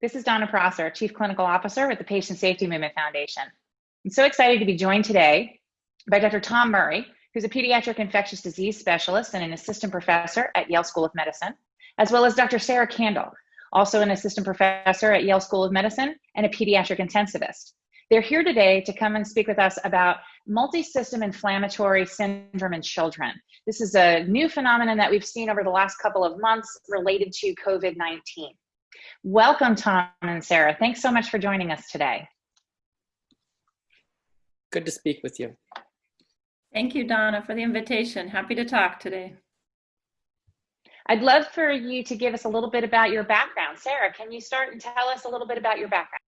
This is Donna Prosser, Chief Clinical Officer with the Patient Safety Movement Foundation. I'm so excited to be joined today by Dr. Tom Murray, who's a pediatric infectious disease specialist and an assistant professor at Yale School of Medicine, as well as Dr. Sarah Kandil, also an assistant professor at Yale School of Medicine and a pediatric intensivist. They're here today to come and speak with us about multi-system inflammatory syndrome in children. This is a new phenomenon that we've seen over the last couple of months related to COVID-19. Welcome, Tom and Sarah. Thanks so much for joining us today. Good to speak with you. Thank you, Donna, for the invitation. Happy to talk today. I'd love for you to give us a little bit about your background. Sarah, can you start and tell us a little bit about your background?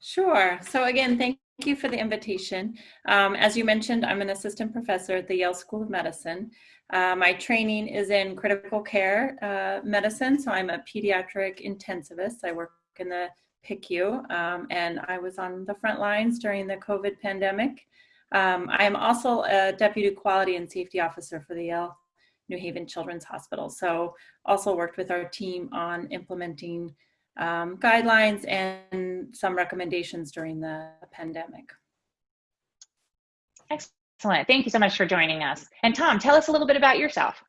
Sure. So again, thank you for the invitation. Um, as you mentioned, I'm an assistant professor at the Yale School of Medicine. Uh, my training is in critical care uh, medicine, so I'm a pediatric intensivist. I work in the PICU, um, and I was on the front lines during the COVID pandemic. Um, I am also a deputy quality and safety officer for the Yale New Haven Children's Hospital. So also worked with our team on implementing um, guidelines and some recommendations during the pandemic. Excellent. Excellent. Thank you so much for joining us. And Tom, tell us a little bit about yourself.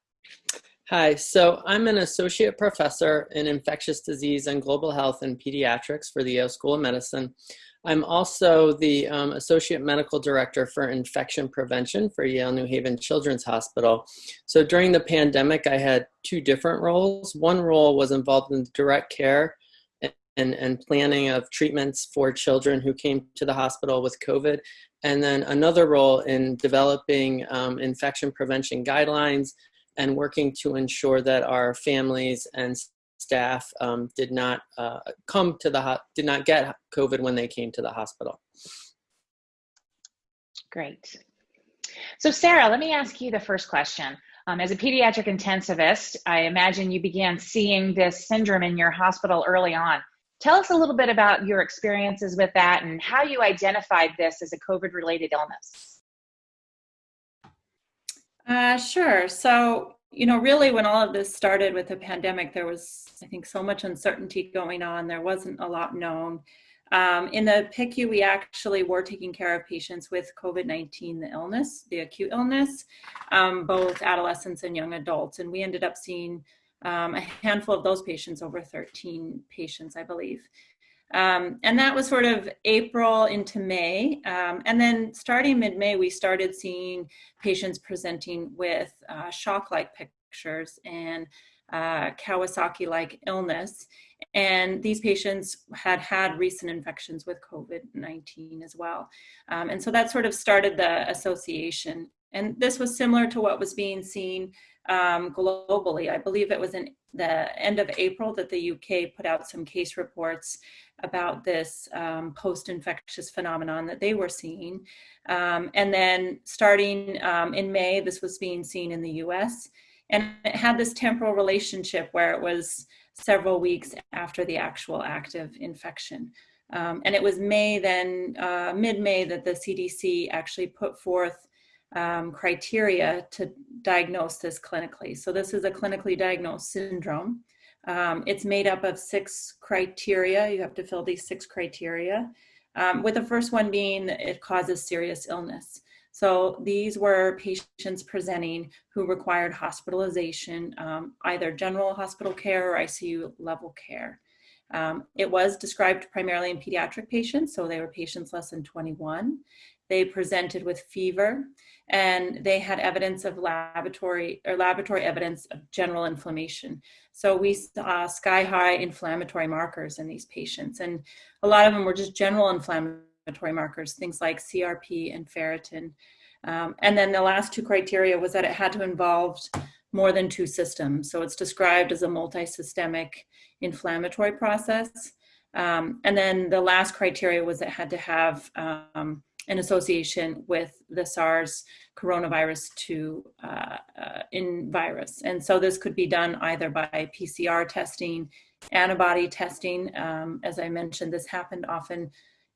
Hi, so I'm an associate professor in infectious disease and global health and pediatrics for the Yale School of Medicine. I'm also the um, associate medical director for infection prevention for Yale New Haven Children's Hospital. So during the pandemic, I had two different roles. One role was involved in direct care and, and planning of treatments for children who came to the hospital with COVID and then another role in developing um, infection prevention guidelines and working to ensure that our families and staff um, did not uh, come to the did not get COVID when they came to the hospital. Great. So Sarah, let me ask you the first question. Um, as a pediatric intensivist, I imagine you began seeing this syndrome in your hospital early on. Tell us a little bit about your experiences with that and how you identified this as a COVID related illness. Uh, sure. So, you know, really when all of this started with the pandemic, there was, I think, so much uncertainty going on. There wasn't a lot known. Um, in the PICU, we actually were taking care of patients with COVID-19, the illness, the acute illness, um, both adolescents and young adults. And we ended up seeing um, a handful of those patients, over 13 patients, I believe. Um, and that was sort of April into May. Um, and then starting mid-May, we started seeing patients presenting with uh, shock-like pictures and uh, Kawasaki-like illness. And these patients had had recent infections with COVID-19 as well. Um, and so that sort of started the association. And this was similar to what was being seen um, globally. I believe it was in the end of April that the UK put out some case reports about this um, post-infectious phenomenon that they were seeing. Um, and then starting um, in May, this was being seen in the US. And it had this temporal relationship where it was several weeks after the actual active infection. Um, and it was May then, uh, mid-May that the CDC actually put forth um, criteria to diagnose this clinically. So this is a clinically diagnosed syndrome. Um, it's made up of six criteria. You have to fill these six criteria, um, with the first one being it causes serious illness. So these were patients presenting who required hospitalization, um, either general hospital care or ICU level care. Um, it was described primarily in pediatric patients, so they were patients less than 21. They presented with fever and they had evidence of laboratory or laboratory evidence of general inflammation. So we saw sky high inflammatory markers in these patients. And a lot of them were just general inflammatory markers, things like CRP and ferritin. Um, and then the last two criteria was that it had to involve more than two systems. So it's described as a multi-systemic inflammatory process. Um, and then the last criteria was it had to have um, an association with the SARS coronavirus 2 uh, uh, in virus. And so this could be done either by PCR testing, antibody testing. Um, as I mentioned, this happened often,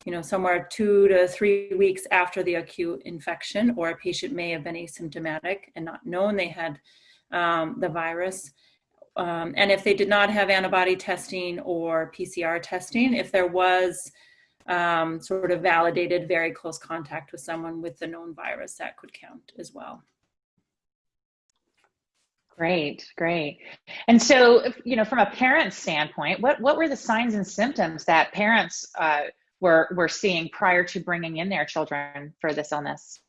you know, somewhere two to three weeks after the acute infection, or a patient may have been asymptomatic and not known they had um, the virus um, and if they did not have antibody testing or PCR testing, if there was um, sort of validated very close contact with someone with the known virus, that could count as well. Great, great. And so, you know, from a parent standpoint, what what were the signs and symptoms that parents uh, were were seeing prior to bringing in their children for this illness?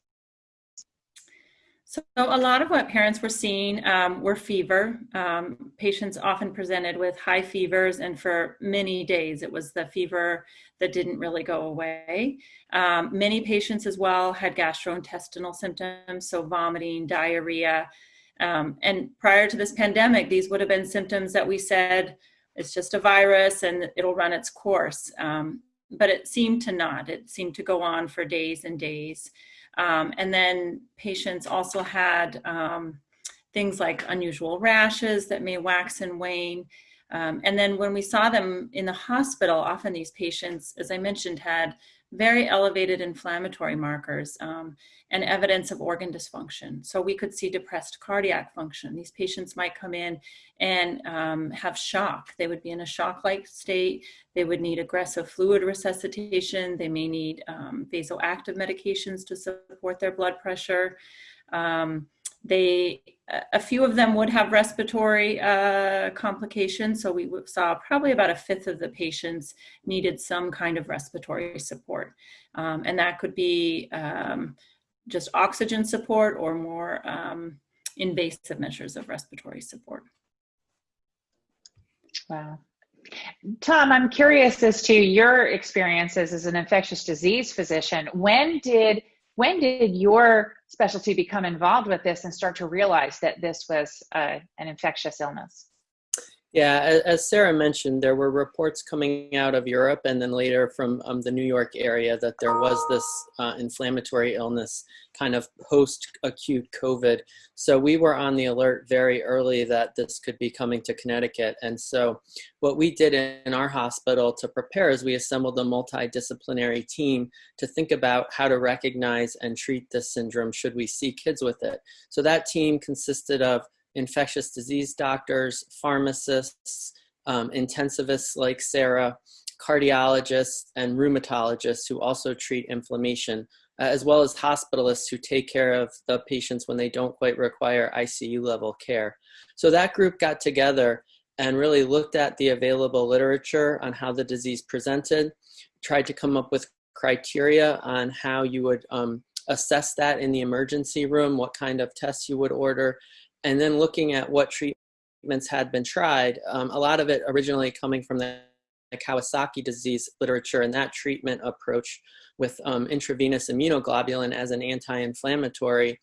So a lot of what parents were seeing um, were fever. Um, patients often presented with high fevers, and for many days it was the fever that didn't really go away. Um, many patients as well had gastrointestinal symptoms, so vomiting, diarrhea. Um, and prior to this pandemic, these would have been symptoms that we said it's just a virus and it'll run its course. Um, but it seemed to not. It seemed to go on for days and days. Um, and then patients also had um, things like unusual rashes that may wax and wane. Um, and then when we saw them in the hospital, often these patients, as I mentioned, had very elevated inflammatory markers um, and evidence of organ dysfunction. So we could see depressed cardiac function. These patients might come in and um, have shock. They would be in a shock-like state. They would need aggressive fluid resuscitation. They may need um, vasoactive medications to support their blood pressure. Um, they, a few of them would have respiratory uh, complications. So we saw probably about a fifth of the patients needed some kind of respiratory support. Um, and that could be um, just oxygen support or more um, invasive measures of respiratory support. Wow. Tom, I'm curious as to your experiences as an infectious disease physician. When did when did your specialty become involved with this and start to realize that this was uh, an infectious illness? Yeah, as Sarah mentioned, there were reports coming out of Europe and then later from um, the New York area that there was this uh, inflammatory illness kind of post-acute COVID. So we were on the alert very early that this could be coming to Connecticut. And so what we did in our hospital to prepare is we assembled a multidisciplinary team to think about how to recognize and treat this syndrome should we see kids with it. So that team consisted of infectious disease doctors, pharmacists, um, intensivists like Sarah, cardiologists, and rheumatologists who also treat inflammation, uh, as well as hospitalists who take care of the patients when they don't quite require ICU level care. So that group got together and really looked at the available literature on how the disease presented, tried to come up with criteria on how you would um, assess that in the emergency room, what kind of tests you would order, and then looking at what treatments had been tried, um, a lot of it originally coming from the Kawasaki disease literature and that treatment approach with um, intravenous immunoglobulin as an anti-inflammatory,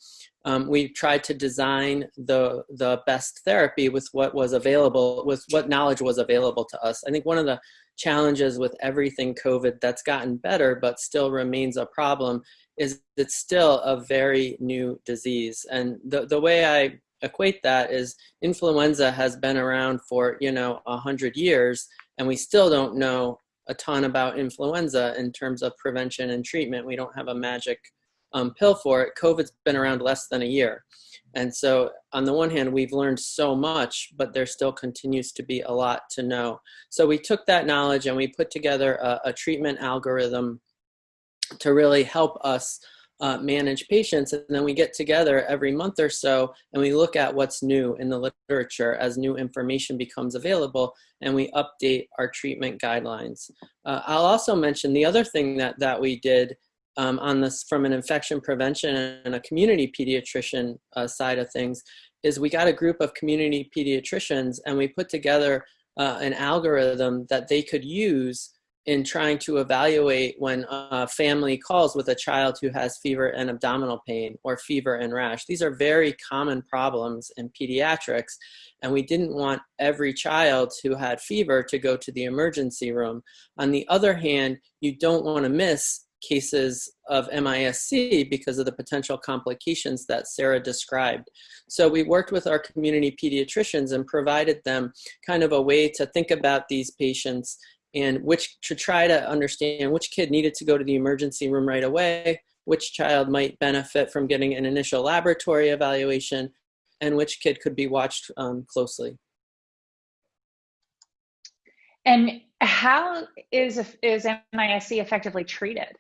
um, we tried to design the, the best therapy with what was available, with what knowledge was available to us. I think one of the challenges with everything COVID that's gotten better but still remains a problem is it's still a very new disease. And the, the way I equate that is influenza has been around for, you know, a hundred years and we still don't know a ton about influenza in terms of prevention and treatment. We don't have a magic um, pill for it. COVID's been around less than a year. And so on the one hand, we've learned so much, but there still continues to be a lot to know. So we took that knowledge and we put together a, a treatment algorithm to really help us uh, manage patients. And then we get together every month or so and we look at what's new in the literature as new information becomes available and we update our treatment guidelines. Uh, I'll also mention the other thing that, that we did um, on this from an infection prevention and a community pediatrician uh, side of things is we got a group of community pediatricians and we put together uh, an algorithm that they could use in trying to evaluate when a family calls with a child who has fever and abdominal pain or fever and rash. These are very common problems in pediatrics and we didn't want every child who had fever to go to the emergency room. On the other hand, you don't want to miss cases of MIS-C because of the potential complications that Sarah described. So we worked with our community pediatricians and provided them kind of a way to think about these patients and which to try to understand which kid needed to go to the emergency room right away, which child might benefit from getting an initial laboratory evaluation, and which kid could be watched um, closely. And how is, is MISC effectively treated?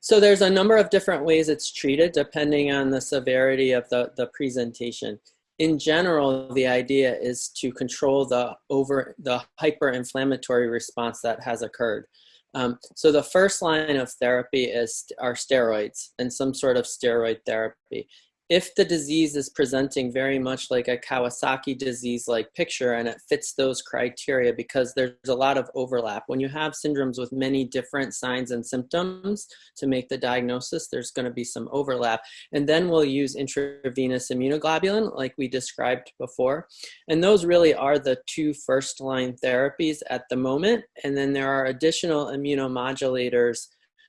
So there's a number of different ways it's treated depending on the severity of the, the presentation. In general, the idea is to control the over the hyperinflammatory response that has occurred. Um, so the first line of therapy is are steroids and some sort of steroid therapy if the disease is presenting very much like a Kawasaki disease like picture and it fits those criteria because there's a lot of overlap. When you have syndromes with many different signs and symptoms to make the diagnosis, there's going to be some overlap. And then we'll use intravenous immunoglobulin like we described before. And those really are the two first line therapies at the moment. And then there are additional immunomodulators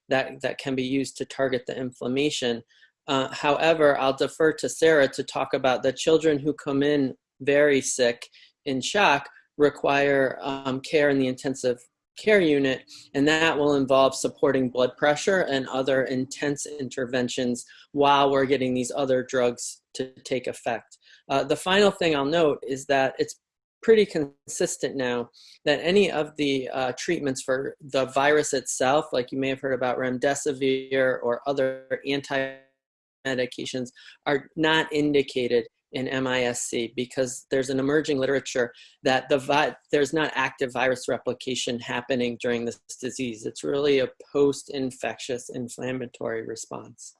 that, that can be used to target the inflammation. Uh, however, I'll defer to Sarah to talk about the children who come in very sick in shock require um, care in the intensive care unit, and that will involve supporting blood pressure and other intense interventions while we're getting these other drugs to take effect. Uh, the final thing I'll note is that it's pretty consistent now that any of the uh, treatments for the virus itself, like you may have heard about remdesivir or other anti medications are not indicated in MISC because there's an emerging literature that the there's not active virus replication happening during this disease. It's really a post-infectious inflammatory response.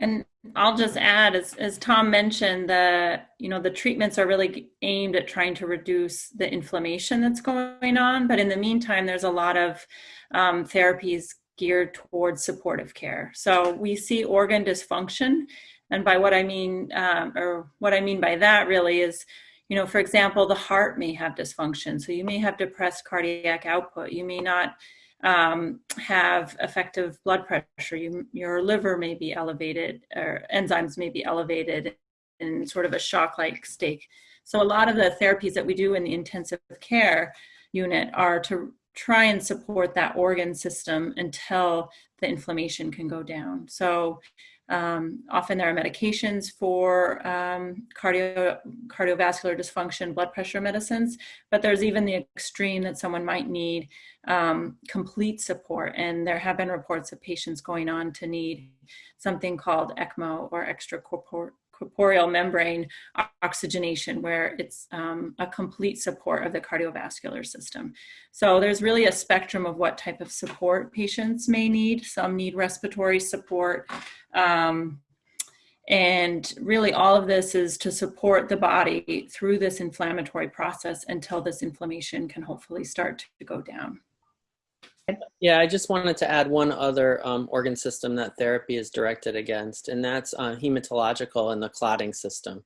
And I'll just add, as, as Tom mentioned, the you know the treatments are really aimed at trying to reduce the inflammation that's going on. But in the meantime, there's a lot of um, therapies geared towards supportive care. So we see organ dysfunction. And by what I mean, um, or what I mean by that really is, you know, for example, the heart may have dysfunction. So you may have depressed cardiac output. You may not um, have effective blood pressure. You, your liver may be elevated or enzymes may be elevated in sort of a shock-like state. So a lot of the therapies that we do in the intensive care unit are to try and support that organ system until the inflammation can go down. So um, often there are medications for um, cardio, cardiovascular dysfunction, blood pressure medicines, but there's even the extreme that someone might need um, complete support. And there have been reports of patients going on to need something called ECMO or extracorporeal corporeal membrane oxygenation where it's um, a complete support of the cardiovascular system. So there's really a spectrum of what type of support patients may need. Some need respiratory support. Um, and really all of this is to support the body through this inflammatory process until this inflammation can hopefully start to go down. Yeah, I just wanted to add one other um, organ system that therapy is directed against, and that's uh, hematological and the clotting system.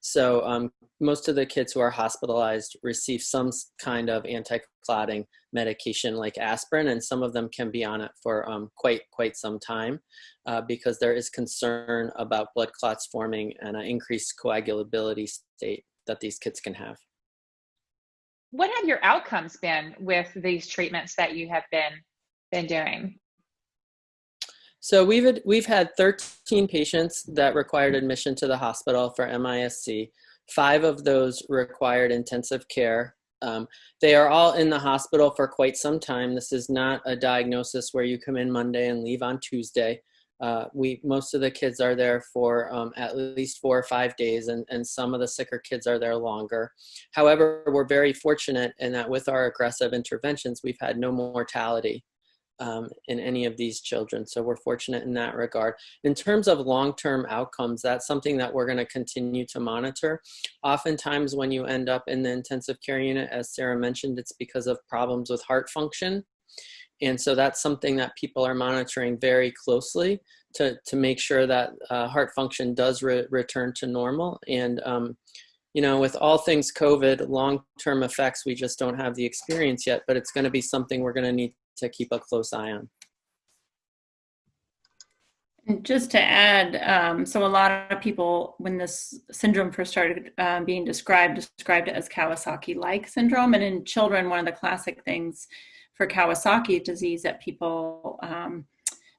So um, most of the kids who are hospitalized receive some kind of anti-clotting medication like aspirin, and some of them can be on it for um, quite quite some time uh, because there is concern about blood clots forming and an increased coagulability state that these kids can have what have your outcomes been with these treatments that you have been been doing? So we've had, we've had 13 patients that required admission to the hospital for MISC. Five of those required intensive care. Um, they are all in the hospital for quite some time. This is not a diagnosis where you come in Monday and leave on Tuesday. Uh, we most of the kids are there for um, at least four or five days and, and some of the sicker kids are there longer. However we're very fortunate in that with our aggressive interventions we've had no mortality um, in any of these children so we're fortunate in that regard. In terms of long-term outcomes that's something that we're going to continue to monitor. Oftentimes when you end up in the intensive care unit as sarah mentioned it's because of problems with heart function and so that's something that people are monitoring very closely to, to make sure that uh, heart function does re return to normal. And, um, you know, with all things COVID, long-term effects, we just don't have the experience yet, but it's gonna be something we're gonna need to keep a close eye on. And just to add, um, so a lot of people, when this syndrome first started um, being described, described it as Kawasaki-like syndrome. And in children, one of the classic things for Kawasaki disease that people um,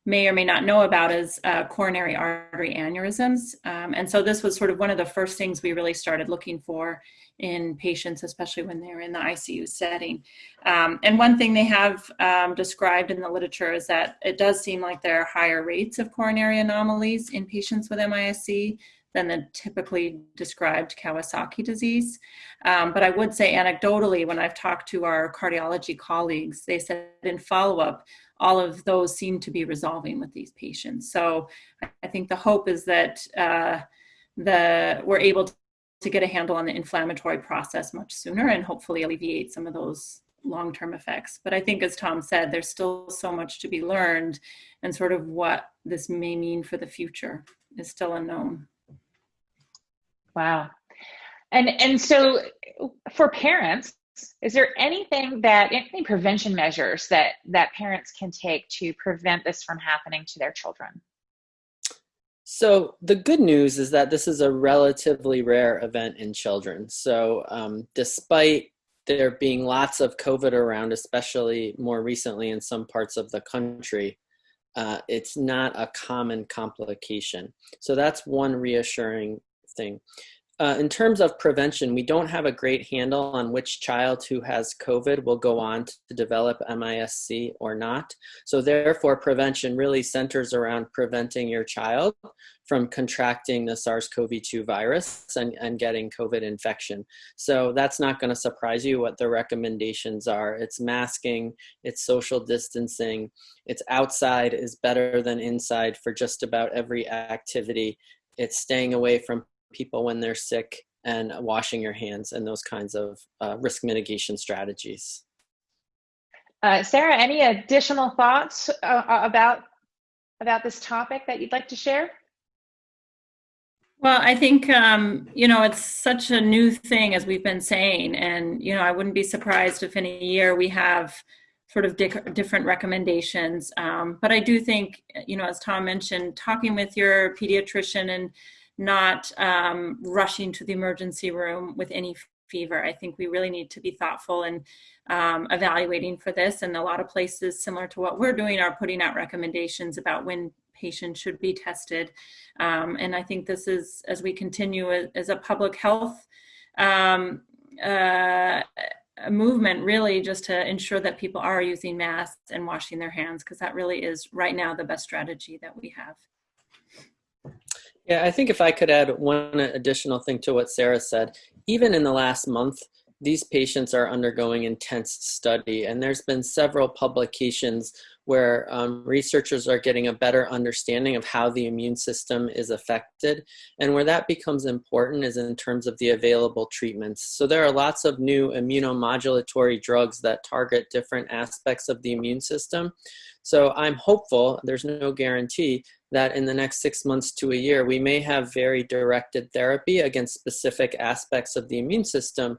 may or may not know about is uh, coronary artery aneurysms. Um, and so this was sort of one of the first things we really started looking for in patients, especially when they're in the ICU setting. Um, and one thing they have um, described in the literature is that it does seem like there are higher rates of coronary anomalies in patients with MISC than the typically described Kawasaki disease. Um, but I would say anecdotally, when I've talked to our cardiology colleagues, they said in follow up, all of those seem to be resolving with these patients. So I think the hope is that uh, the we're able to, to get a handle on the inflammatory process much sooner and hopefully alleviate some of those long-term effects. But I think as Tom said, there's still so much to be learned and sort of what this may mean for the future is still unknown. Wow. And and so for parents, is there anything that any prevention measures that that parents can take to prevent this from happening to their children? So the good news is that this is a relatively rare event in children. So um, despite there being lots of COVID around, especially more recently in some parts of the country, uh, it's not a common complication. So that's one reassuring uh, in terms of prevention, we don't have a great handle on which child who has COVID will go on to develop MISC or not. So therefore, prevention really centers around preventing your child from contracting the SARS-CoV-2 virus and, and getting COVID infection. So that's not gonna surprise you what the recommendations are. It's masking, it's social distancing, it's outside is better than inside for just about every activity. It's staying away from people when they're sick and washing your hands and those kinds of uh, risk mitigation strategies. Uh, Sarah, any additional thoughts uh, uh, about about this topic that you'd like to share? Well, I think, um, you know, it's such a new thing, as we've been saying. And, you know, I wouldn't be surprised if in a year we have sort of di different recommendations. Um, but I do think, you know, as Tom mentioned, talking with your pediatrician and not um, rushing to the emergency room with any fever. I think we really need to be thoughtful and um, evaluating for this. And a lot of places, similar to what we're doing, are putting out recommendations about when patients should be tested. Um, and I think this is, as we continue as, as a public health um, uh, movement, really just to ensure that people are using masks and washing their hands, because that really is right now the best strategy that we have. Yeah, I think if I could add one additional thing to what Sarah said, even in the last month, these patients are undergoing intense study and there's been several publications where um, researchers are getting a better understanding of how the immune system is affected. And where that becomes important is in terms of the available treatments. So there are lots of new immunomodulatory drugs that target different aspects of the immune system. So I'm hopeful, there's no guarantee, that in the next six months to a year, we may have very directed therapy against specific aspects of the immune system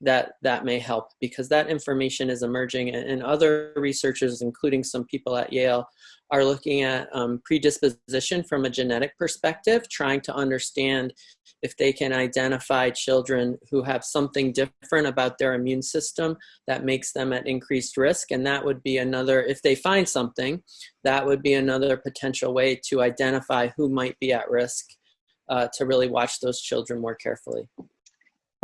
that that may help because that information is emerging and other researchers including some people at Yale are looking at um, predisposition from a genetic perspective trying to understand if they can identify children who have something different about their immune system that makes them at increased risk and that would be another if they find something that would be another potential way to identify who might be at risk uh, to really watch those children more carefully.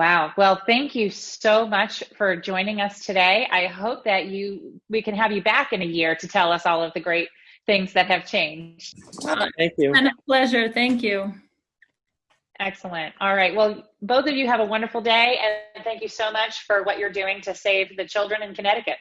Wow. Well, thank you so much for joining us today. I hope that you we can have you back in a year to tell us all of the great things that have changed. Ah, thank you. And a pleasure. Thank you. Excellent. All right. Well, both of you have a wonderful day and thank you so much for what you're doing to save the children in Connecticut.